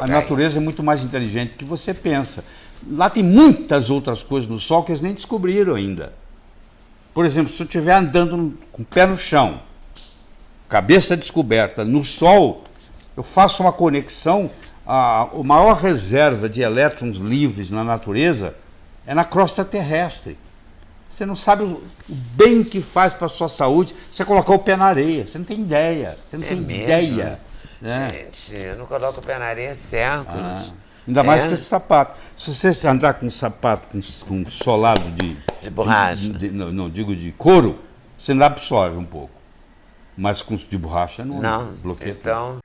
papel. A natureza é muito mais inteligente do que você pensa. Lá tem muitas outras coisas no Sol que eles nem descobriram ainda. Por exemplo, se eu estiver andando com o pé no chão, cabeça descoberta, no Sol, eu faço uma conexão, a, a maior reserva de elétrons livres na natureza é na crosta terrestre. Você não sabe o bem que faz para a sua saúde você colocar o pé na areia. Você não tem ideia. Você não É tem mesmo? ideia. Né? Gente, eu não coloco o pé na areia séculos. Ah, ainda mais É? com esse sapato. Se você andar com um sapato com, com solado de. De borracha. de- de- não, não, digo de couro, você ainda absorve um pouco. Mas com de borracha não, Não, bloqueia. então